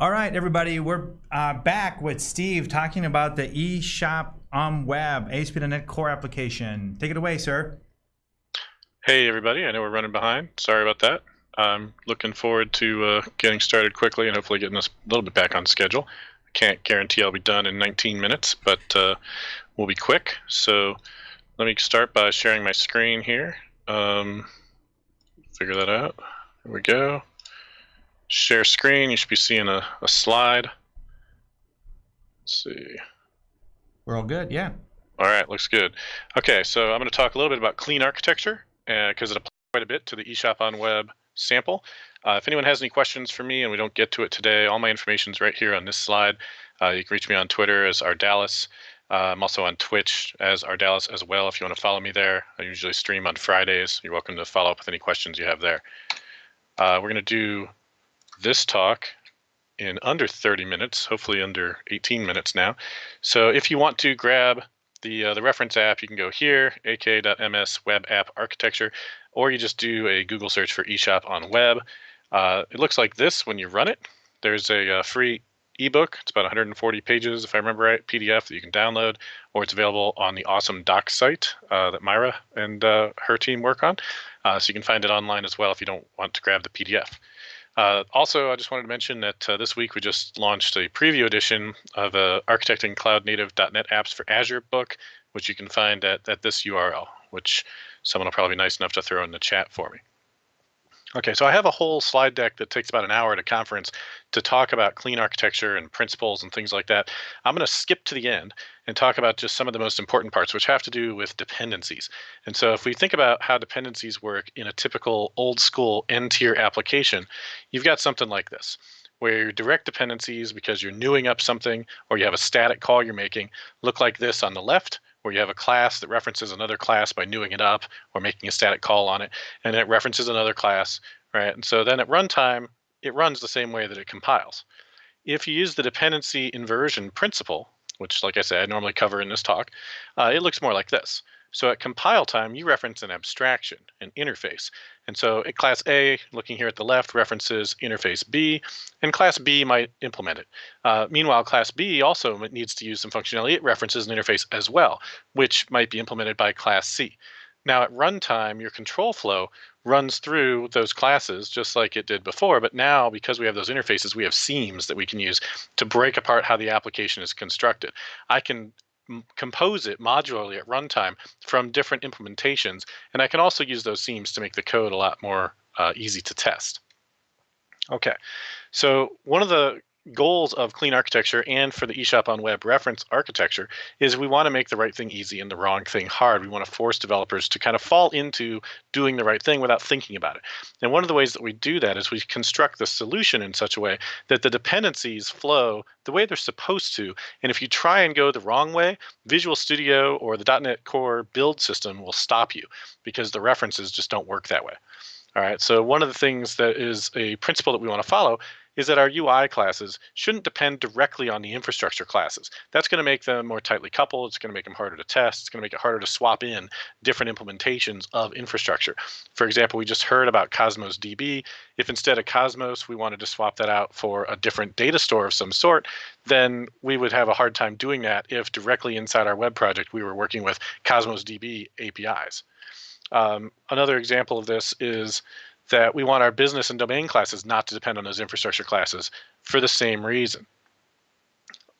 All right, everybody, we're uh, back with Steve talking about the eShop on Web ASP.NET Core application. Take it away, sir. Hey, everybody. I know we're running behind. Sorry about that. I'm looking forward to uh, getting started quickly and hopefully getting us a little bit back on schedule. I can't guarantee I'll be done in 19 minutes, but uh, we'll be quick. So let me start by sharing my screen here. Um, figure that out. Here we go share screen. You should be seeing a, a slide. Let's see. We're all good, yeah. All right, looks good. Okay, so I'm going to talk a little bit about clean architecture because uh, it applies quite a bit to the eShop on Web sample. Uh, if anyone has any questions for me and we don't get to it today, all my information is right here on this slide. Uh, you can reach me on Twitter as Ardalis. Uh, I'm also on Twitch as Ardalis as well if you want to follow me there. I usually stream on Fridays. You're welcome to follow up with any questions you have there. Uh, we're going to do this talk in under 30 minutes, hopefully under 18 minutes now. So if you want to grab the uh, the reference app, you can go here, aka.ms web app architecture, or you just do a Google search for eShop on web. Uh, it looks like this when you run it. There's a, a uh, free ebook. It's about 140 pages, if I remember right, PDF that you can download, or it's available on the awesome doc site uh, that Maira and uh, her team work on. Uh, so you can find it online as well if you don't want to grab the PDF. Uh, also, I just wanted to mention that uh, this week we just launched a preview edition of uh, Architecting Cloud Native.NET Apps for Azure book, which you can find at, at this URL, which someone will probably be nice enough to throw in the chat for me. Okay, so I have a whole slide deck that takes about an hour at a conference to talk about clean architecture and principles and things like that. I'm going to skip to the end and talk about just some of the most important parts, which have to do with dependencies. And so if we think about how dependencies work in a typical old school N tier application, you've got something like this where your direct dependencies, because you're newing up something or you have a static call you're making, look like this on the left, where you have a class that references another class by newing it up or making a static call on it, and it references another class, right? And so then at runtime, it runs the same way that it compiles. If you use the dependency inversion principle, which like I said, I normally cover in this talk, uh, it looks more like this. So at compile time, you reference an abstraction, an interface. And so at class A, looking here at the left, references interface B, and class B might implement it. Uh, meanwhile, class B also needs to use some functionality. It references an interface as well, which might be implemented by class C. Now at runtime, your control flow runs through those classes just like it did before, but now because we have those interfaces, we have seams that we can use to break apart how the application is constructed. I can compose it modularly at runtime from different implementations. And I can also use those seams to make the code a lot more uh, easy to test. Okay, so one of the goals of clean architecture and for the eShop on web reference architecture is we want to make the right thing easy and the wrong thing hard. We want to force developers to kind of fall into doing the right thing without thinking about it. And one of the ways that we do that is we construct the solution in such a way that the dependencies flow the way they're supposed to. And if you try and go the wrong way, Visual Studio or the .NET Core build system will stop you because the references just don't work that way. All right, so one of the things that is a principle that we want to follow is that our UI classes shouldn't depend directly on the infrastructure classes. That's going to make them more tightly coupled. It's going to make them harder to test. It's going to make it harder to swap in different implementations of infrastructure. For example, we just heard about Cosmos DB. If instead of Cosmos, we wanted to swap that out for a different data store of some sort, then we would have a hard time doing that if directly inside our web project we were working with Cosmos DB APIs. Um, another example of this is that we want our business and domain classes not to depend on those infrastructure classes for the same reason.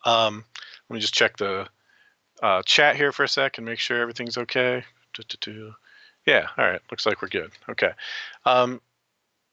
Um, let me just check the uh, chat here for a sec and make sure everything's okay. Yeah, all right, looks like we're good. Okay. Um,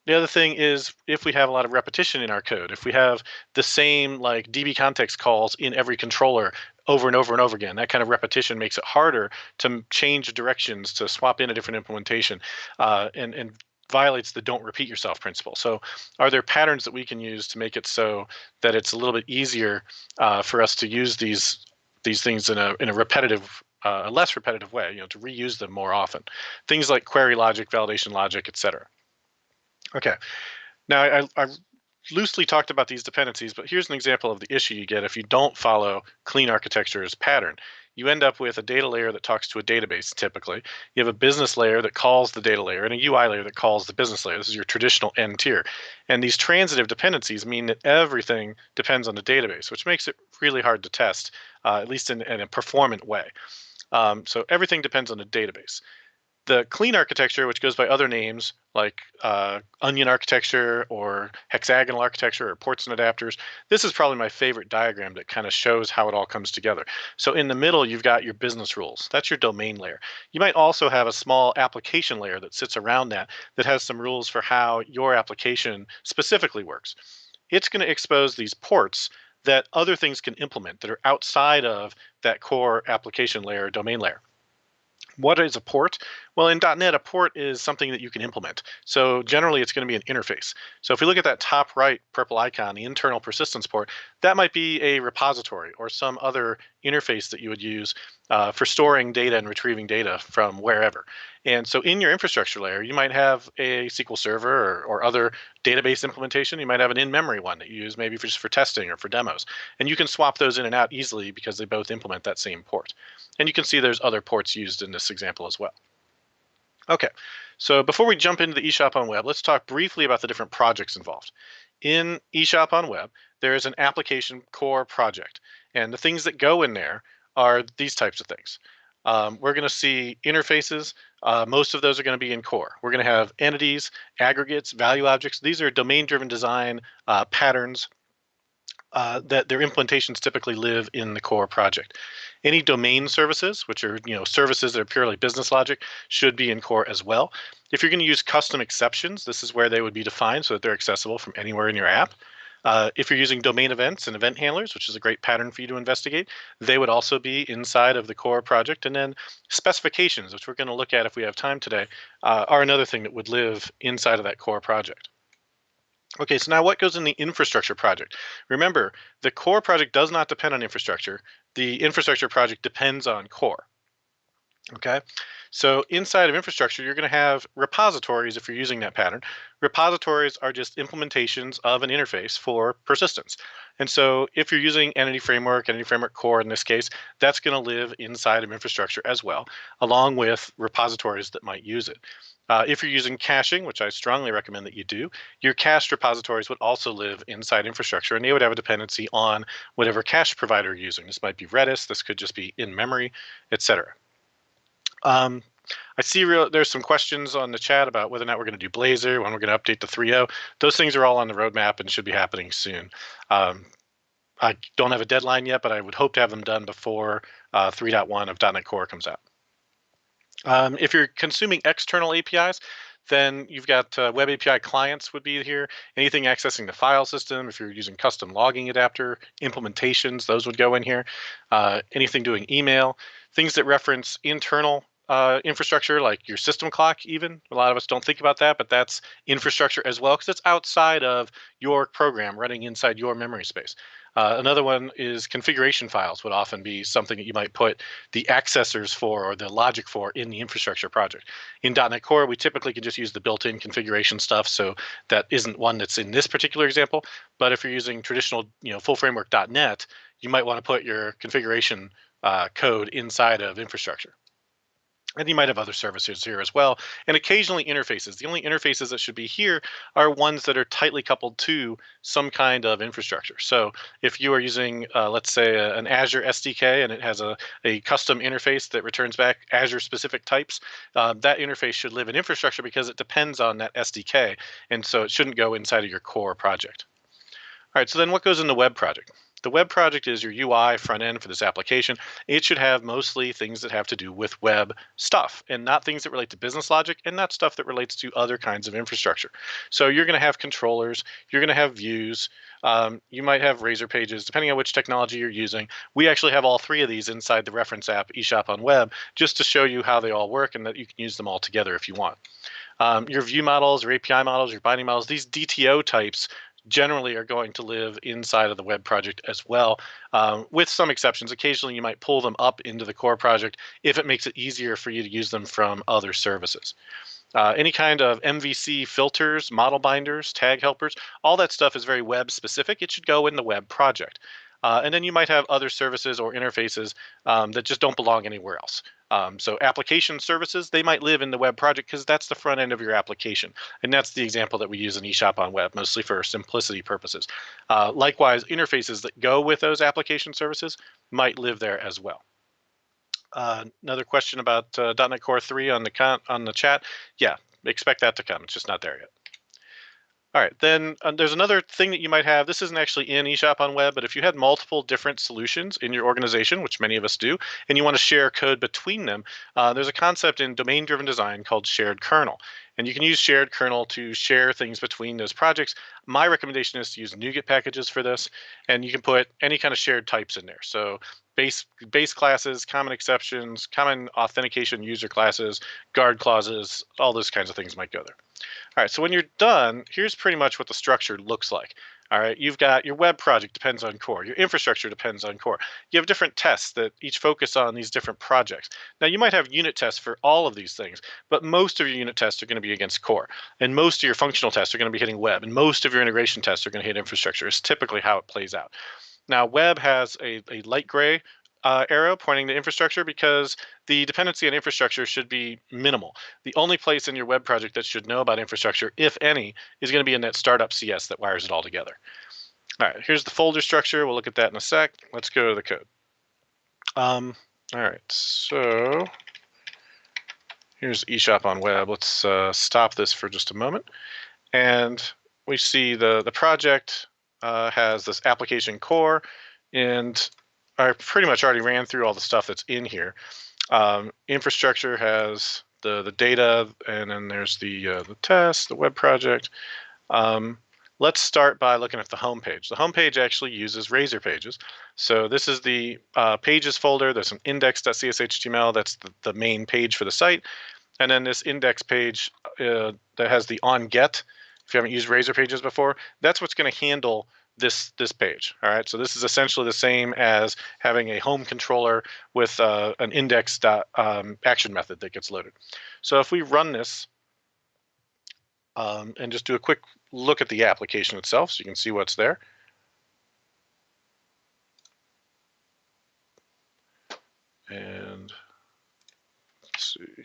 the other thing is if we have a lot of repetition in our code, if we have the same like DB context calls in every controller over and over and over again, that kind of repetition makes it harder to change directions, to swap in a different implementation, uh, and, and violates the don't repeat yourself principle. So are there patterns that we can use to make it so that it's a little bit easier uh, for us to use these these things in a in a repetitive uh, a less repetitive way, you know, to reuse them more often. Things like query logic, validation logic, etc. Okay. Now I, I loosely talked about these dependencies, but here's an example of the issue you get if you don't follow clean architecture's pattern. You end up with a data layer that talks to a database typically. You have a business layer that calls the data layer and a UI layer that calls the business layer. This is your traditional N tier. And these transitive dependencies mean that everything depends on the database, which makes it really hard to test, uh, at least in, in, a performant way. Um, so everything depends on the database the clean architecture, which goes by other names like uh, onion architecture or hexagonal architecture or ports and adapters, this is probably my favorite diagram that kind of shows how it all comes together. So in the middle, you've got your business rules. That's your domain layer. You might also have a small application layer that sits around that that has some rules for how your application specifically works. It's going to expose these ports that other things can implement that are outside of that core application layer, domain layer. What is a port? Well, in .NET, a port is something that you can implement. So generally, it's going to be an interface. So if we look at that top right purple icon, the internal persistence port, that might be a repository or some other interface that you would use uh, for storing data and retrieving data from wherever. And so in your infrastructure layer, you might have a SQL Server or, or other database implementation. You might have an in-memory one that you use maybe for just for testing or for demos. And you can swap those in and out easily because they both implement that same port. And you can see there's other ports used in this example as well. Okay, so before we jump into the eShop on Web, let's talk briefly about the different projects involved. In eShop on Web, there is an application core project. And the things that go in there are these types of things. Um, we're going to see interfaces. Uh, most of those are going to be in core. We're going to have entities, aggregates, value objects. These are domain-driven design uh, patterns uh, that their implementations typically live in the core project. Any domain services, which are you know services that are purely business logic, should be in core as well. If you're going to use custom exceptions, this is where they would be defined so that they're accessible from anywhere in your app. Uh, if you're using domain events and event handlers, which is a great pattern for you to investigate, they would also be inside of the core project. And then specifications, which we're going to look at if we have time today, uh, are another thing that would live inside of that core project. Okay, so now what goes in the infrastructure project? Remember, the core project does not depend on infrastructure. The infrastructure project depends on core. Okay, so inside of infrastructure, you're going to have repositories if you're using that pattern. Repositories are just implementations of an interface for persistence. And so if you're using Entity Framework, Entity Framework Core in this case, that's going to live inside of infrastructure as well, along with repositories that might use it. Uh, if you're using caching, which I strongly recommend that you do, your cached repositories would also live inside infrastructure and they would have a dependency on whatever cache provider you're using. This might be Redis, this could just be in memory, etc. Um, I see real, there's some questions on the chat about whether or not we're going to do Blazor, when we're going to update the 3.0. Those things are all on the roadmap and should be happening soon. Um, I don't have a deadline yet, but I would hope to have them done before uh, 3.1 of .NET Core comes out. Um, if you're consuming external APIs, then you've got uh, web API clients would be here. Anything accessing the file system, if you're using custom logging adapter implementations, those would go in here. Uh, anything doing email, things that reference internal uh, infrastructure like your system clock even a lot of us don't think about that but that's infrastructure as well because it's outside of your program running inside your memory space uh, another one is configuration files would often be something that you might put the accessors for or the logic for in the infrastructure project. In .NET Core, we typically can just use the built-in configuration stuff, so that isn't one that's in this particular example. But if you're using traditional, you know, full framework .NET, you might want to put your configuration uh, code inside of infrastructure. And you might have other services here as well, and occasionally interfaces. The only interfaces that should be here are ones that are tightly coupled to some kind of infrastructure. So if you are using, uh, let's say, a, an Azure SDK and it has a, a custom interface that returns back Azure specific types, uh, that interface should live in infrastructure because it depends on that SDK. And so it shouldn't go inside of your core project. All right, so then what goes in the web project? The web project is your UI front end for this application. It should have mostly things that have to do with web stuff and not things that relate to business logic and not stuff that relates to other kinds of infrastructure. So you're going to have controllers, you're going to have views, um, you might have razor pages, depending on which technology you're using. We actually have all three of these inside the reference app eShop on Web just to show you how they all work and that you can use them all together if you want. Um, your view models, your API models, your binding models, these DTO types generally are going to live inside of the web project as well, um, with some exceptions. Occasionally, you might pull them up into the core project if it makes it easier for you to use them from other services. Uh, any kind of MVC filters, model binders, tag helpers, all that stuff is very web specific. It should go in the web project. Uh, and then you might have other services or interfaces um, that just don't belong anywhere else. Um, so application services, they might live in the web project because that's the front end of your application. And that's the example that we use in eShop on web, mostly for simplicity purposes. Uh, likewise, interfaces that go with those application services might live there as well. Uh, another question about uh, .NET Core 3 on the on the chat. Yeah, expect that to come. It's just not there yet. All right, then uh, there's another thing that you might have. This isn't actually in eShop on web, but if you had multiple different solutions in your organization, which many of us do, and you want to share code between them, uh, there's a concept in domain-driven design called shared kernel. And you can use shared kernel to share things between those projects. My recommendation is to use NuGet packages for this, and you can put any kind of shared types in there. So base base classes, common exceptions, common authentication user classes, guard clauses, all those kinds of things might go there. All right, so when you're done, here's pretty much what the structure looks like. All right, you've got your web project depends on core. Your infrastructure depends on core. You have different tests that each focus on these different projects. Now you might have unit tests for all of these things, but most of your unit tests are going to be against core. And most of your functional tests are going to be hitting web. And most of your integration tests are going to hit infrastructure. It's typically how it plays out. Now web has a, a light gray uh, arrow pointing to infrastructure because the dependency on infrastructure should be minimal. The only place in your web project that should know about infrastructure, if any, is going to be in that startup CS that wires it all together. All right, here's the folder structure. We'll look at that in a sec. Let's go to the code. Um, all right, so here's eShop on web. Let's uh, stop this for just a moment. And we see the, the project uh, has this application core and I pretty much already ran through all the stuff that's in here. Um, infrastructure has the the data, and then there's the uh, the test, the web project. Um, let's start by looking at the home page. The home page actually uses Razor Pages. So this is the uh, pages folder. There's an index.cshtml. That's the, the main page for the site. And then this index page uh, that has the on get. If you haven't used Razor Pages before, that's what's going to handle this this page. All right, so this is essentially the same as having a home controller with uh, an index dot, um, action method that gets loaded. So if we run this um, and just do a quick look at the application itself, so you can see what's there. And let's see.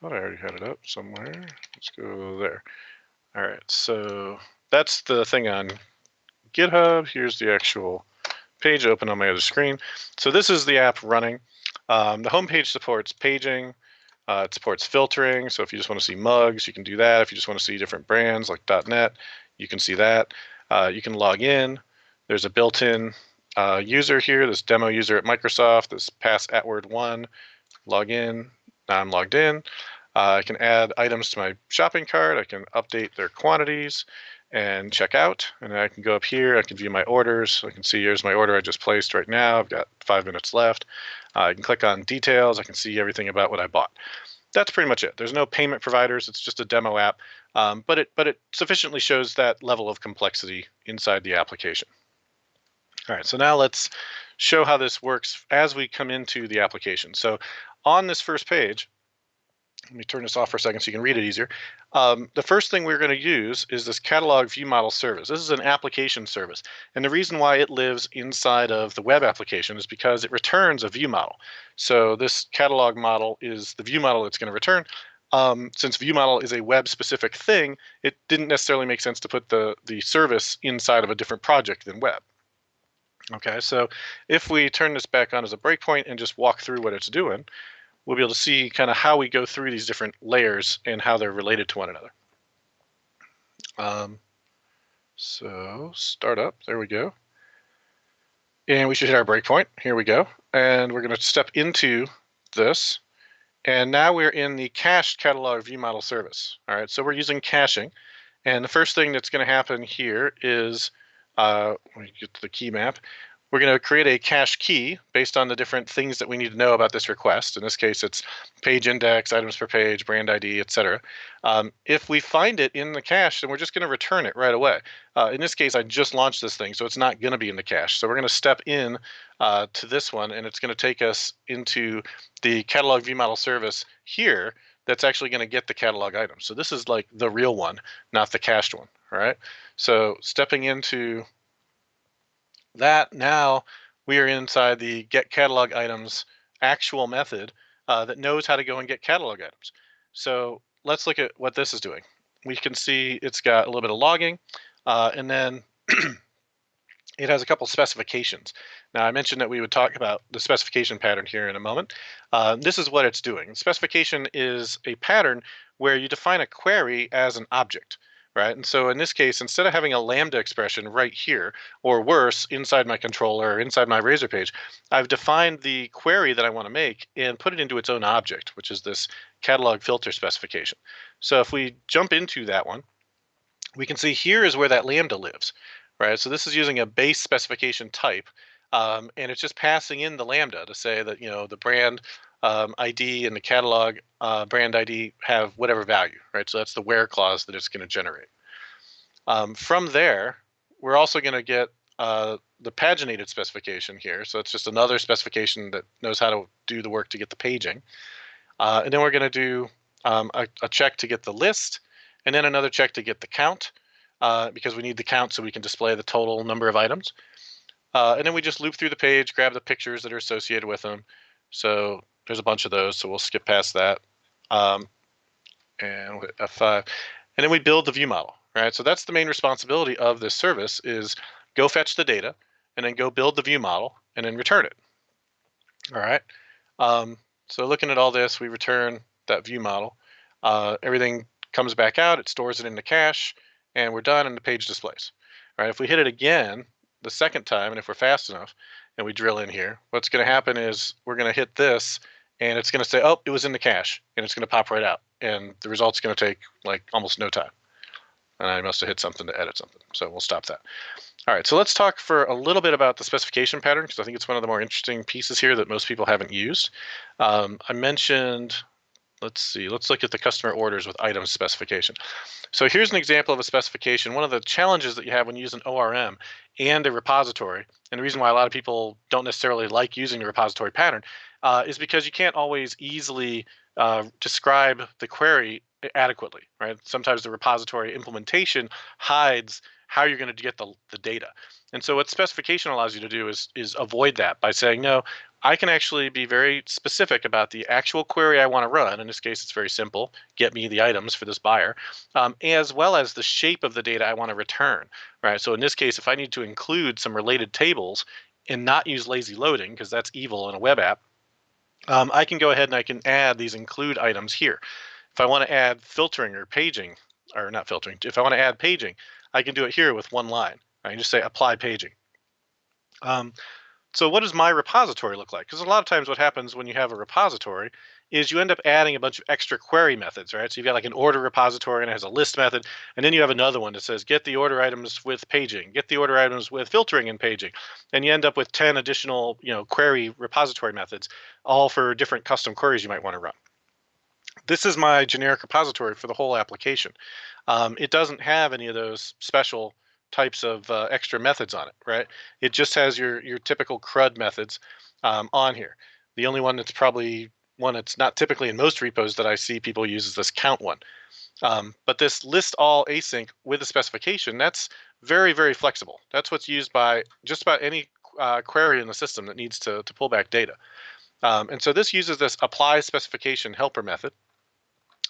Thought I already had it up somewhere. Let's go there. All right, so that's the thing on GitHub. Here's the actual page open on my other screen. So this is the app running. Um, the homepage supports paging. Uh, it supports filtering. So if you just want to see mugs, you can do that. If you just want to see different brands like .NET, you can see that. Uh, you can log in. There's a built-in uh, user here, this demo user at Microsoft, this pass at word one, log in. Now I'm logged in. Uh, I can add items to my shopping cart. I can update their quantities and check out. And I can go up here, I can view my orders. I can see here's my order I just placed right now. I've got five minutes left. Uh, I can click on details. I can see everything about what I bought. That's pretty much it. There's no payment providers. It's just a demo app, um, but it but it sufficiently shows that level of complexity inside the application. All right, so now let's show how this works as we come into the application. So on this first page, let me turn this off for a second so you can read it easier. Um, the first thing we're going to use is this catalog view model service. This is an application service. And the reason why it lives inside of the web application is because it returns a view model. So this catalog model is the view model it's going to return. Um, since view model is a web specific thing, it didn't necessarily make sense to put the, the service inside of a different project than web. Okay, so if we turn this back on as a breakpoint and just walk through what it's doing, we'll be able to see kind of how we go through these different layers and how they're related to one another. Um, so startup, there we go. And we should hit our breakpoint. Here we go. And we're going to step into this. And now we're in the cached catalog view model service. All right, so we're using caching. And the first thing that's going to happen here is, uh, when we get to the key map, we're going to create a cache key based on the different things that we need to know about this request. In this case, it's page index, items per page, brand ID, etc. Um, if we find it in the cache, then we're just going to return it right away. Uh, in this case, I just launched this thing, so it's not going to be in the cache. So we're going to step in uh, to this one, and it's going to take us into the catalog view model service here that's actually going to get the catalog item. So this is like the real one, not the cached one. All right. So stepping into that now we are inside the get catalog items actual method uh, that knows how to go and get catalog items. So let's look at what this is doing. We can see it's got a little bit of logging uh, and then it has a couple specifications. Now I mentioned that we would talk about the specification pattern here in a moment. Uh, this is what it's doing. Specification is a pattern where you define a query as an object right? And so in this case, instead of having a Lambda expression right here, or worse, inside my controller inside my Razor page, I've defined the query that I want to make and put it into its own object, which is this catalog filter specification. So if we jump into that one, we can see here is where that Lambda lives, right? So this is using a base specification type, um, and it's just passing in the Lambda to say that, you know, the brand um, ID and the catalog uh, brand ID have whatever value, right? So that's the where clause that it's going to generate. Um, from there, we're also going to get uh, the paginated specification here. So it's just another specification that knows how to do the work to get the paging. Uh, and then we're going to do um, a, a, check to get the list, and then another check to get the count, uh, because we need the count so we can display the total number of items. Uh, and then we just loop through the page, grab the pictures that are associated with them. So there's a bunch of those, so we'll skip past that. Um, and F5. And then we build the view model, right? So that's the main responsibility of this service is go fetch the data and then go build the view model and then return it. All right. Um, so looking at all this, we return that view model. Uh, everything comes back out, it stores it in the cache, and we're done and the page displays. All right, if we hit it again the second time, and if we're fast enough, and we drill in here, what's going to happen is we're going to hit this and it's going to say, oh, it was in the cache, and it's going to pop right out. And the result's going to take like almost no time. And I must have hit something to edit something. So we'll stop that. All right, so let's talk for a little bit about the specification pattern because I think it's one of the more interesting pieces here that most people haven't used. Um, I mentioned, let's see, let's look at the customer orders with item specification. So here's an example of a specification. One of the challenges that you have when you use an ORM and a repository, and the reason why a lot of people don't necessarily like using the repository pattern uh, is because you can't always easily uh, describe the query adequately, right? Sometimes the repository implementation hides how you're going to get the, the data. And so what specification allows you to do is, is avoid that by saying, no, I can actually be very specific about the actual query I want to run. In this case, it's very simple. Get me the items for this buyer, um, as well as the shape of the data I want to return, right? So in this case, if I need to include some related tables and not use lazy loading, because that's evil in a web app, um, I can go ahead and I can add these include items here. If I want to add filtering or paging, or not filtering, if I want to add paging, I can do it here with one line. I can just say apply paging. Um, so what does my repository look like? Because a lot of times what happens when you have a repository is you end up adding a bunch of extra query methods, right? So you've got like an order repository and it has a list method, and then you have another one that says get the order items with paging, get the order items with filtering and paging, and you end up with 10 additional, you know, query repository methods, all for different custom queries you might want to run. This is my generic repository for the whole application. Um, it doesn't have any of those special types of uh, extra methods on it, right? It just has your your typical CRUD methods um, on here. The only one that's probably one that's not typically in most repos that I see people use is this count one. Um, but this list all async with a specification, that's very, very flexible. That's what's used by just about any uh, query in the system that needs to, to pull back data. Um, and so this uses this apply specification helper method,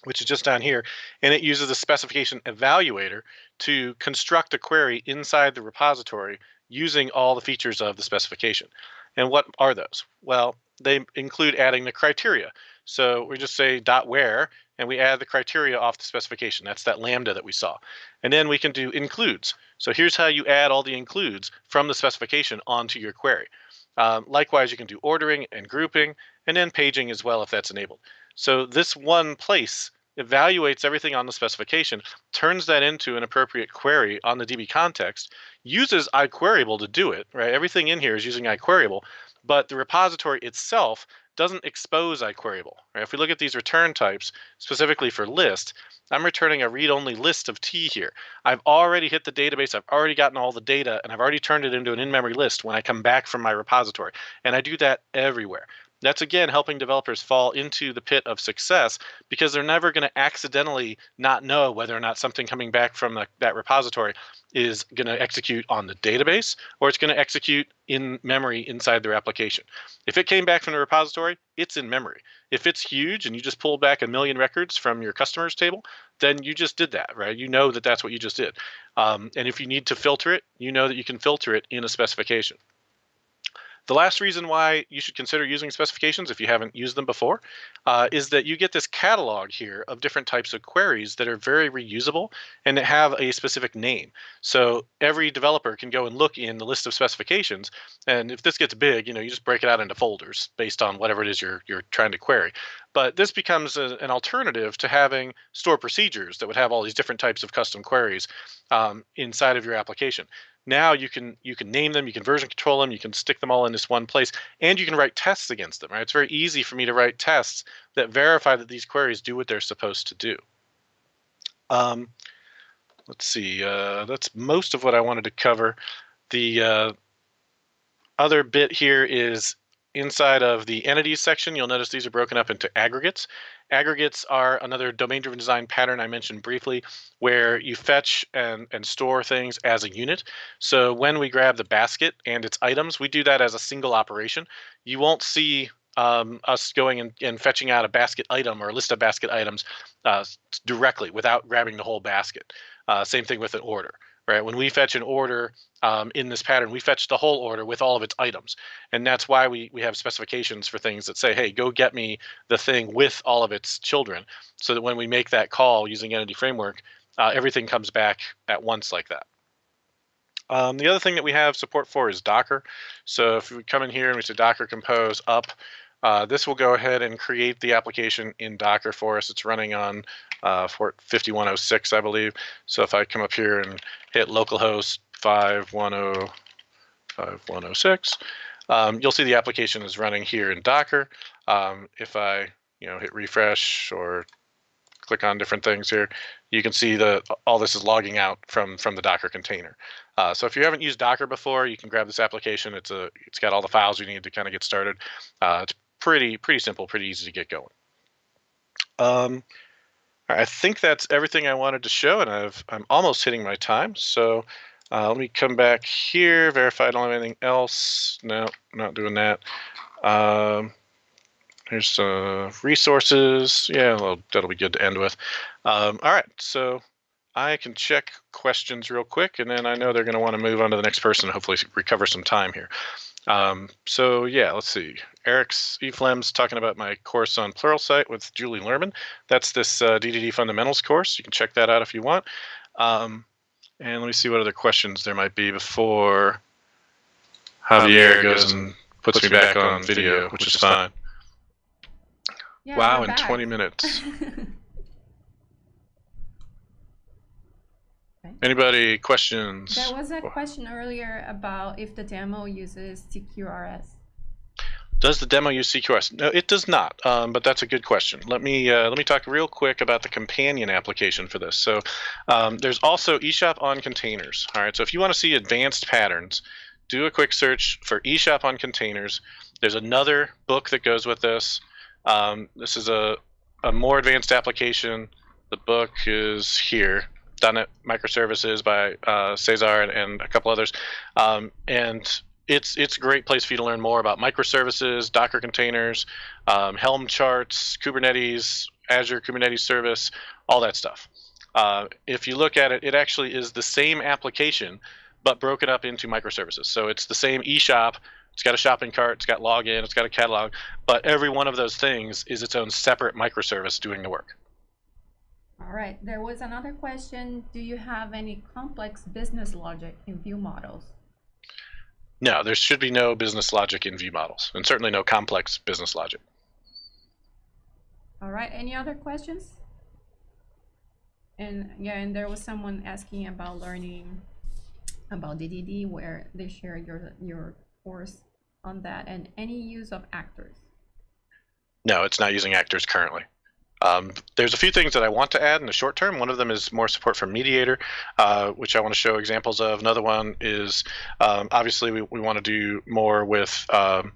which is just down here, and it uses a specification evaluator to construct a query inside the repository using all the features of the specification. And what are those? Well, they include adding the criteria. So we just say dot where, and we add the criteria off the specification. That's that lambda that we saw. And then we can do includes. So here's how you add all the includes from the specification onto your query. Um, likewise, you can do ordering and grouping, and then paging as well if that's enabled. So this one place evaluates everything on the specification, turns that into an appropriate query on the DB context, uses iQueryable to do it, right? Everything in here is using iQueryable, but the repository itself doesn't expose iQueryable. Right? If we look at these return types, specifically for list, I'm returning a read-only list of T here. I've already hit the database, I've already gotten all the data, and I've already turned it into an in-memory list when I come back from my repository. And I do that everywhere. That's again helping developers fall into the pit of success because they're never going to accidentally not know whether or not something coming back from the, that repository is going to execute on the database or it's going to execute in memory inside their application. If it came back from the repository, it's in memory. If it's huge and you just pulled back a million records from your customers table, then you just did that, right? You know that that's what you just did. Um, and if you need to filter it, you know that you can filter it in a specification. The last reason why you should consider using specifications if you haven't used them before uh, is that you get this catalog here of different types of queries that are very reusable and that have a specific name. So every developer can go and look in the list of specifications. And if this gets big, you know, you just break it out into folders based on whatever it is you're, you're trying to query. But this becomes a, an alternative to having store procedures that would have all these different types of custom queries um, inside of your application. Now you can you can name them, you can version control them, you can stick them all in this one place, and you can write tests against them. Right? It's very easy for me to write tests that verify that these queries do what they're supposed to do. Um, let's see. Uh, that's most of what I wanted to cover. The uh, other bit here is inside of the entities section. You'll notice these are broken up into aggregates. Aggregates are another domain-driven design pattern I mentioned briefly, where you fetch and, and store things as a unit. So when we grab the basket and its items, we do that as a single operation. You won't see um, us going and, and, fetching out a basket item or a list of basket items uh, directly without grabbing the whole basket. Uh, same thing with an order right? When we fetch an order um, in this pattern, we fetch the whole order with all of its items. And that's why we, we have specifications for things that say, hey, go get me the thing with all of its children. So that when we make that call using Entity Framework, uh, everything comes back at once like that. Um, the other thing that we have support for is Docker. So if we come in here and we say Docker compose up, uh, this will go ahead and create the application in Docker for us. It's running on uh, port 5106, I believe. So if I come up here and hit localhost 510, um, you'll see the application is running here in Docker. Um, if I you know hit refresh or click on different things here, you can see that all this is logging out from from the Docker container. Uh, so if you haven't used Docker before, you can grab this application. It's a it's got all the files you need to kind of get started. Uh, it's pretty pretty simple, pretty easy to get going. Um, I think that's everything I wanted to show, and I've, I'm almost hitting my time. So uh, let me come back here, verify I don't have anything else. No, not doing that. Um, here's uh, resources. Yeah, well, that'll be good to end with. Um, all right, so I can check questions real quick, and then I know they're going to want to move on to the next person and hopefully recover some time here. Um, so yeah, let's see. Eric's Eflem's talking about my course on Pluralsight with Julie Lerman. That's this uh, DDD Fundamentals course. You can check that out if you want. Um, and let me see what other questions there might be before Javier goes and puts, me back, back on video, which is fine. Yeah, wow, in back. 20 minutes. Anybody questions? There was a question earlier about if the demo uses CQRS. Does the demo use CQRS? No, it does not. Um, but that's a good question. Let me uh, let me talk real quick about the companion application for this. So um, there's also eShop on containers. All right. So if you want to see advanced patterns, do a quick search for eShop on containers. There's another book that goes with this. Um, this is a a more advanced application. The book is here. .NET Microservices by uh, Cesar and, and, a couple others, um, and it's it's a great place for you to learn more about microservices, Docker containers, um, Helm charts, Kubernetes, Azure Kubernetes Service, all that stuff. Uh, if you look at it, it actually is the same application, but broken up into microservices. So it's the same eShop. It's got a shopping cart, it's got login, it's got a catalog, but every one of those things is its own separate microservice doing the work. All right, there was another question. Do you have any complex business logic in view models? No, there should be no business logic in view models, and certainly no complex business logic. All right, any other questions? And yeah, and there was someone asking about learning about DDD, where they share your your course on that, and any use of actors. No, it's not using actors currently. Um, there's a few things that I want to add in the short term. One of them is more support for MediatR, uh, which I want to show examples of. Another one is um, obviously we, we want to do more with um,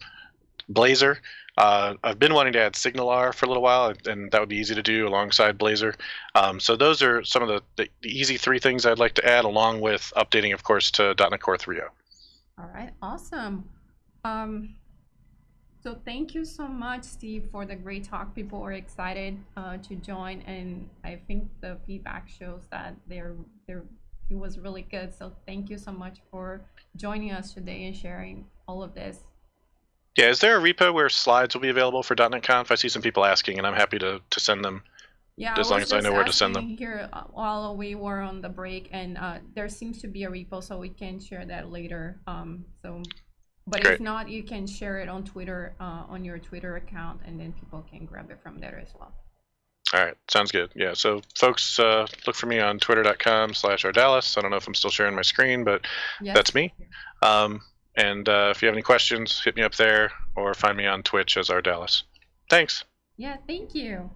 Blazor. Uh, I've been wanting to add SignalR for a little while, and that would be easy to do alongside Blazor. Um, so those are some of the, the, the easy three things I'd like to add, along with updating, of course, to .NET Core oh. 3.0. All right, awesome. Um, so thank you so much, Steve, for the great talk. People are excited uh, to join, and I think the feedback shows that they're they're it was really good. So thank you so much for joining us today and sharing all of this. Yeah, is there a repo where slides will be available for .NET Conf? I see some people asking, and I'm happy to, to send them. Yeah, As long as I know where to send them. Here, uh, while we were on the break, and uh, there seems to be a repo, so we can share that later. Um, so, but if not, you can share it on Twitter, uh, on your Twitter account, and then people can grab it from there as well. All right, sounds good. Yeah, so folks, uh, look for me on twitter.com slash Ardalis. I don't know if I'm still sharing my screen, but Yes. That's me. Um, and uh, if you have any questions, hit me up there or find me on Twitch as Ardalis. Thanks. Yeah, thank you.